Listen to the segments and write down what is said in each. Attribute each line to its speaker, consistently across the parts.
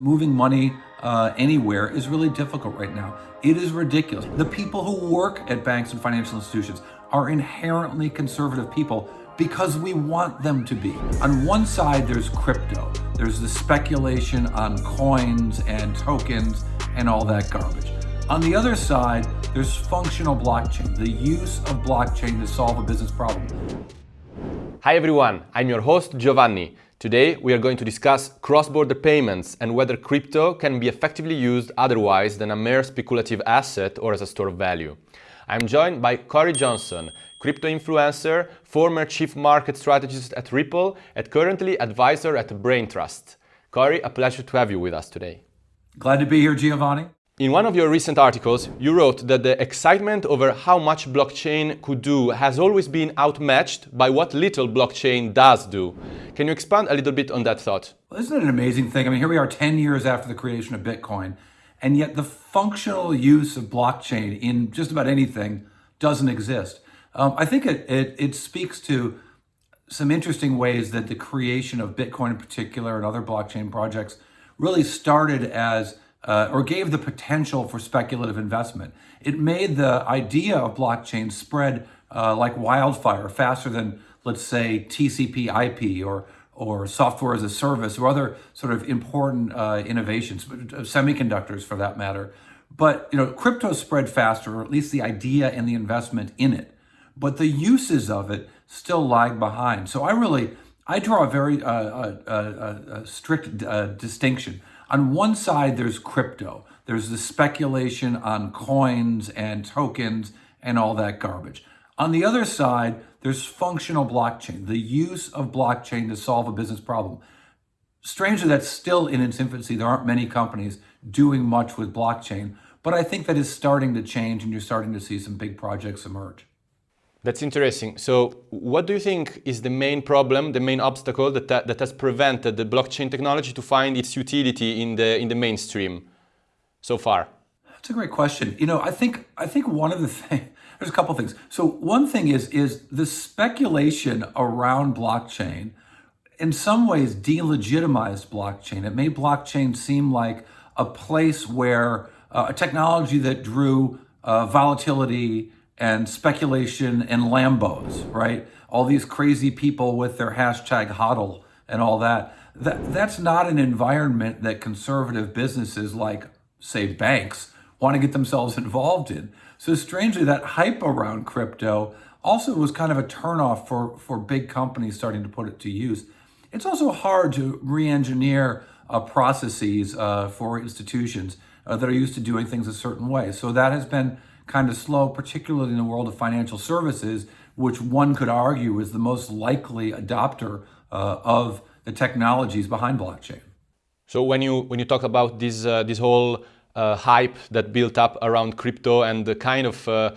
Speaker 1: Moving money uh, anywhere is really difficult right now. It is ridiculous. The people who work at banks and financial institutions are inherently conservative people because we want them to be. On one side, there's crypto. There's the speculation on coins and tokens and all that garbage. On the other side, there's functional blockchain, the use of blockchain to solve a business problem.
Speaker 2: Hi everyone, I'm your host Giovanni. Today we are going to discuss cross-border payments and whether crypto can be effectively used otherwise than a mere speculative asset or as a store of value. I'm joined by Cory Johnson, crypto influencer, former chief market strategist at Ripple, and currently advisor at Braintrust. Cory, a pleasure to have you with us today.
Speaker 1: Glad to be here, Giovanni.
Speaker 2: In one of your recent articles, you wrote that the excitement over how much blockchain could do has always been outmatched by what little blockchain does do. Can you expand a little bit on that thought?
Speaker 1: Well, isn't it an amazing thing? I mean, here we are 10 years after the creation of Bitcoin, and yet the functional use of blockchain in just about anything doesn't exist. Um, I think it, it, it speaks to some interesting ways that the creation of Bitcoin in particular and other blockchain projects really started as uh, or gave the potential for speculative investment. It made the idea of blockchain spread uh, like wildfire, faster than, let's say, TCP IP or, or software as a service or other sort of important uh, innovations, uh, semiconductors for that matter. But you know, crypto spread faster, or at least the idea and the investment in it. But the uses of it still lag behind. So I really, I draw a very uh, uh, strict distinction on one side, there's crypto. There's the speculation on coins and tokens and all that garbage. On the other side, there's functional blockchain, the use of blockchain to solve a business problem. Strangely, that's still in its infancy. There aren't many companies doing much with blockchain, but I think that is starting to change and you're starting to see some big projects emerge.
Speaker 2: That's interesting. So what do you think is the main problem, the main obstacle that, that, that has prevented the blockchain technology to find its utility in the, in the mainstream so far?
Speaker 1: That's a great question. You know, I think, I think one of the things, there's a couple things. So one thing is, is the speculation around blockchain in some ways delegitimized blockchain. It made blockchain seem like a place where uh, a technology that drew uh, volatility, and speculation and Lambos, right? All these crazy people with their hashtag hodl and all that. that that's not an environment that conservative businesses like, say, banks want to get themselves involved in. So strangely, that hype around crypto also was kind of a turnoff for, for big companies starting to put it to use. It's also hard to re-engineer uh, processes uh, for institutions uh, that are used to doing things a certain way. So that has been kind of slow, particularly in the world of financial services, which one could argue is the most likely adopter uh, of the technologies behind blockchain.
Speaker 2: So when you when you talk about this uh, this whole uh, hype that built up around crypto and the kind of uh,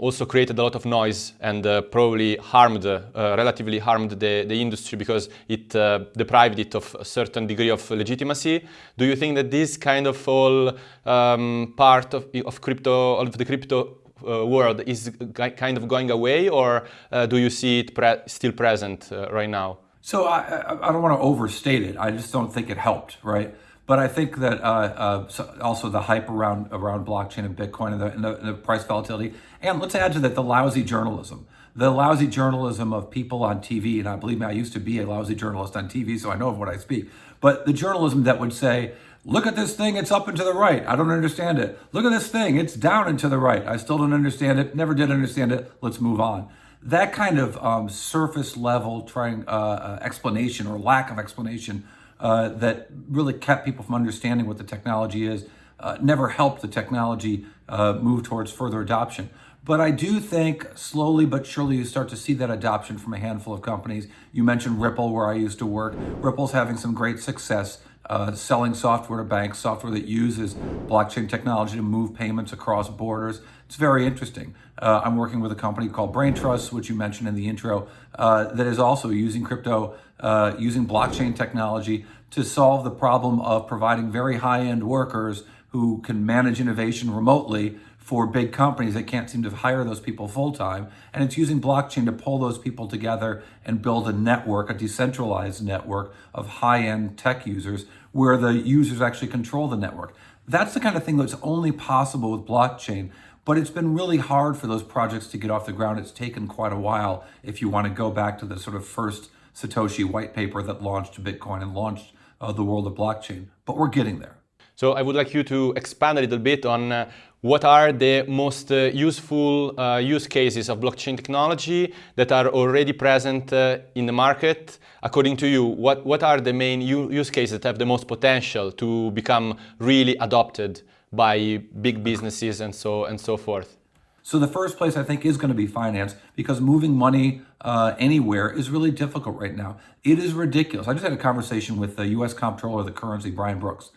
Speaker 2: also created a lot of noise and uh, probably harmed, uh, relatively harmed the, the industry because it uh, deprived it of a certain degree of legitimacy. Do you think that this kind of all um, part of, of crypto, of the crypto uh, world is kind of going away or uh, do you see it pre still present uh, right now?
Speaker 1: So I, I don't want to overstate it. I just don't think it helped, right? But I think that uh, uh, also the hype around around blockchain and Bitcoin and the, and the, and the price volatility, and let's add to that the lousy journalism, the lousy journalism of people on TV. And I believe me, I used to be a lousy journalist on TV, so I know of what I speak. But the journalism that would say, look at this thing, it's up and to the right. I don't understand it. Look at this thing, it's down and to the right. I still don't understand it, never did understand it. Let's move on. That kind of um, surface level trying uh, uh, explanation or lack of explanation uh, that really kept people from understanding what the technology is, uh, never helped the technology uh, move towards further adoption. But I do think slowly but surely you start to see that adoption from a handful of companies. You mentioned Ripple, where I used to work. Ripple's having some great success uh, selling software to banks, software that uses blockchain technology to move payments across borders. It's very interesting. Uh, I'm working with a company called Braintrust, which you mentioned in the intro, uh, that is also using crypto, uh, using blockchain technology to solve the problem of providing very high-end workers who can manage innovation remotely for big companies that can't seem to hire those people full-time. And it's using blockchain to pull those people together and build a network, a decentralized network of high-end tech users where the users actually control the network. That's the kind of thing that's only possible with blockchain. But it's been really hard for those projects to get off the ground. It's taken quite a while if you want to go back to the sort of first Satoshi white paper that launched Bitcoin and launched uh, the world of blockchain. But we're getting there.
Speaker 2: So I would like you to expand a little bit on uh, what are the most uh, useful uh, use cases of blockchain technology that are already present uh, in the market. According to you, what, what are the main use cases that have the most potential to become really adopted by big businesses and so, and so forth?
Speaker 1: So the first place I think is going to be finance because moving money uh, anywhere is really difficult right now. It is ridiculous. I just had a conversation with the U.S. Comptroller of the Currency, Brian Brooks.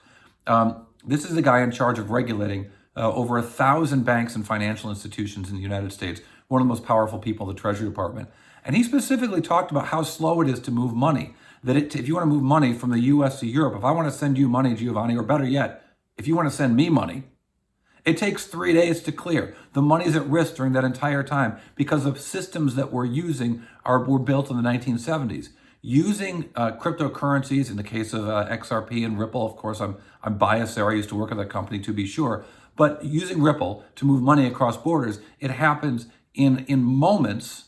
Speaker 1: Um, this is the guy in charge of regulating uh, over a thousand banks and financial institutions in the United States, one of the most powerful people in the Treasury Department. And he specifically talked about how slow it is to move money. That it, if you want to move money from the US to Europe, if I want to send you money, Giovanni, or better yet, if you want to send me money, it takes three days to clear. The money's at risk during that entire time because of systems that we're using are were built in the 1970s. Using uh, cryptocurrencies, in the case of uh, XRP and Ripple, of course, I'm I'm biased there. I used to work at that company to be sure, but using Ripple to move money across borders, it happens in, in moments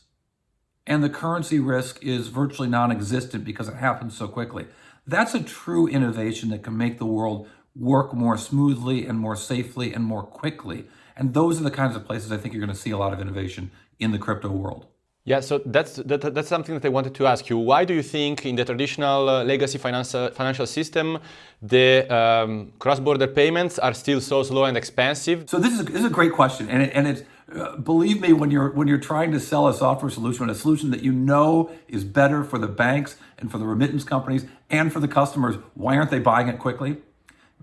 Speaker 1: and the currency risk is virtually non-existent because it happens so quickly. That's a true innovation that can make the world work more smoothly and more safely and more quickly. And those are the kinds of places I think you're going to see a lot of innovation in the crypto world.
Speaker 2: Yeah, so that's that, that's something that I wanted to ask you. Why do you think in the traditional uh, legacy financial financial system the um, cross-border payments are still so slow and expensive?
Speaker 1: So this is this is a great question, and it, and it's uh, believe me when you're when you're trying to sell a software solution, a solution that you know is better for the banks and for the remittance companies and for the customers. Why aren't they buying it quickly?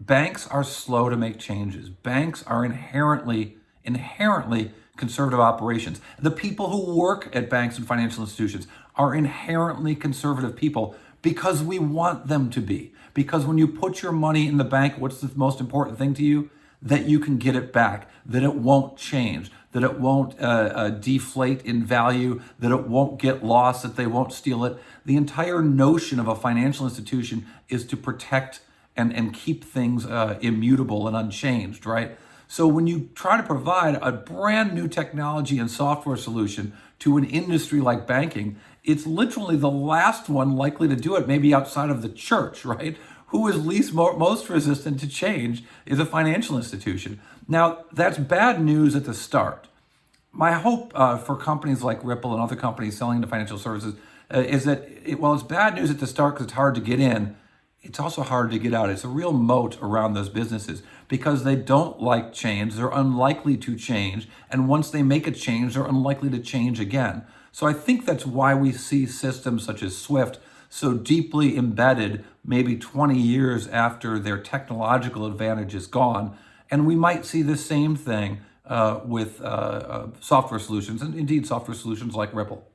Speaker 1: Banks are slow to make changes. Banks are inherently inherently conservative operations. The people who work at banks and financial institutions are inherently conservative people because we want them to be. Because when you put your money in the bank, what's the most important thing to you? That you can get it back, that it won't change, that it won't uh, uh, deflate in value, that it won't get lost, that they won't steal it. The entire notion of a financial institution is to protect and, and keep things uh, immutable and unchanged, right? So when you try to provide a brand new technology and software solution to an industry like banking, it's literally the last one likely to do it, maybe outside of the church, right? Who is least most resistant to change is a financial institution. Now, that's bad news at the start. My hope uh, for companies like Ripple and other companies selling into financial services uh, is that, it, it's bad news at the start because it's hard to get in it's also hard to get out. It's a real moat around those businesses because they don't like change. They're unlikely to change. And once they make a change, they're unlikely to change again. So I think that's why we see systems such as SWIFT so deeply embedded maybe 20 years after their technological advantage is gone. And we might see the same thing uh, with uh, uh, software solutions and indeed software solutions like Ripple.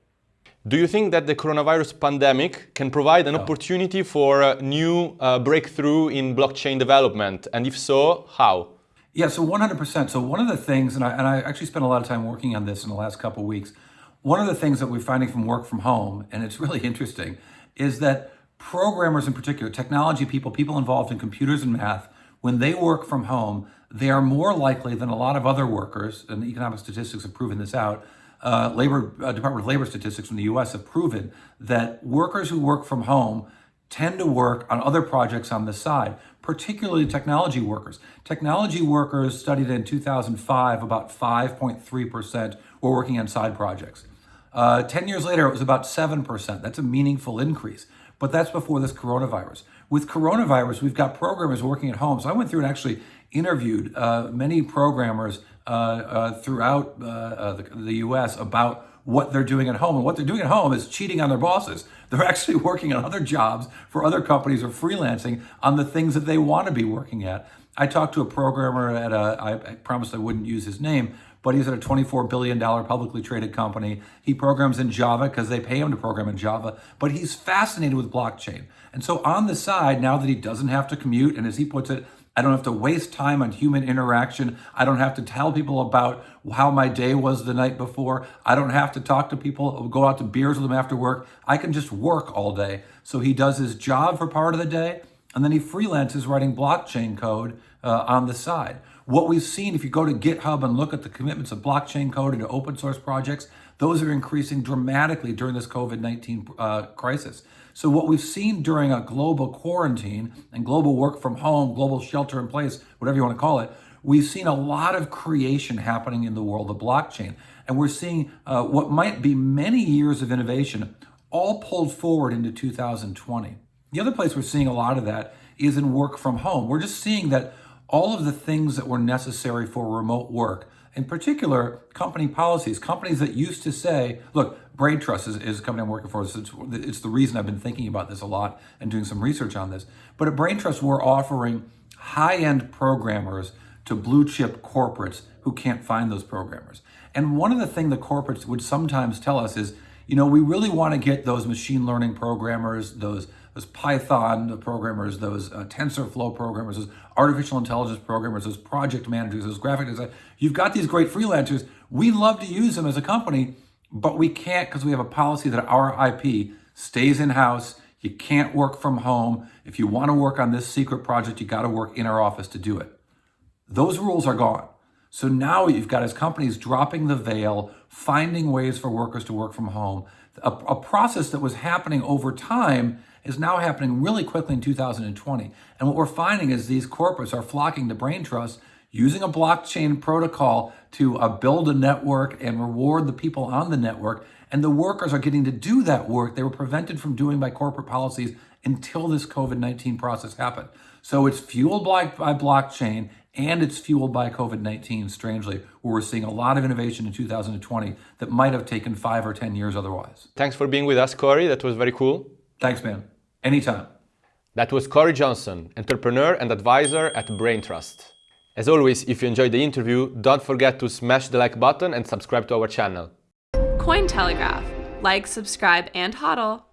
Speaker 2: Do you think that the coronavirus pandemic can provide an opportunity for a new uh, breakthrough in blockchain development? And if so, how?
Speaker 1: Yeah, so 100%. So one of the things, and I, and I actually spent a lot of time working on this in the last couple weeks, one of the things that we're finding from work from home, and it's really interesting, is that programmers in particular, technology people, people involved in computers and math, when they work from home, they are more likely than a lot of other workers, and the economic statistics have proven this out, uh, labor uh, Department of Labor statistics from the U.S. have proven that workers who work from home tend to work on other projects on the side, particularly technology workers. Technology workers studied in 2005, about 5.3% were working on side projects. Uh, 10 years later, it was about 7%. That's a meaningful increase. But that's before this coronavirus. With coronavirus, we've got programmers working at home. So I went through and actually interviewed uh, many programmers Uh, uh, throughout uh, uh, the, the U.S. about what they're doing at home. And what they're doing at home is cheating on their bosses. They're actually working on other jobs for other companies or freelancing on the things that they want to be working at. I talked to a programmer at a, I promised I wouldn't use his name, but he's at a $24 billion publicly traded company. He programs in Java because they pay him to program in Java, but he's fascinated with blockchain. And so on the side, now that he doesn't have to commute, and as he puts it, I don't have to waste time on human interaction. I don't have to tell people about how my day was the night before. I don't have to talk to people, go out to beers with them after work. I can just work all day. So he does his job for part of the day and then he freelances writing blockchain code uh, on the side. What we've seen, if you go to GitHub and look at the commitments of blockchain code into open source projects, those are increasing dramatically during this COVID 19 uh, crisis. So, what we've seen during a global quarantine and global work from home, global shelter in place, whatever you want to call it, we've seen a lot of creation happening in the world of blockchain. And we're seeing uh, what might be many years of innovation all pulled forward into 2020. The other place we're seeing a lot of that is in work from home. We're just seeing that all of the things that were necessary for remote work, in particular, company policies, companies that used to say, look, Braintrust is, is a company I'm working for. It's, it's the reason I've been thinking about this a lot and doing some research on this. But at Braintrust, we're offering high end programmers to blue chip corporates who can't find those programmers. And one of the things the corporates would sometimes tell us is, you know, we really want to get those machine learning programmers, those those Python programmers, those uh, TensorFlow programmers, those artificial intelligence programmers, those project managers, those graphic designers. You've got these great freelancers. We love to use them as a company, but we can't because we have a policy that our IP stays in house. You can't work from home. If you want to work on this secret project, you got to work in our office to do it. Those rules are gone. So now you've got as companies dropping the veil, finding ways for workers to work from home. A, a, process that was happening over time is now happening really quickly in 2020. And what we're finding is these corporates are flocking to Braintrust using a blockchain protocol to uh, build a network and reward the people on the network. And the workers are getting to do that work they were prevented from doing by corporate policies until this COVID 19 process happened. So it's fueled by, by blockchain and it's fueled by COVID 19, strangely, where we're seeing a lot of innovation in 2020 that might have taken five or 10 years otherwise.
Speaker 2: Thanks for being with us, Cory. That was very cool.
Speaker 1: Thanks, man. Anytime.
Speaker 2: That was Cory Johnson, entrepreneur and advisor at Braintrust. As always, if you enjoyed the interview, don't forget to smash the like button and subscribe to our channel.
Speaker 3: Cointelegraph. Like, subscribe, and hodl.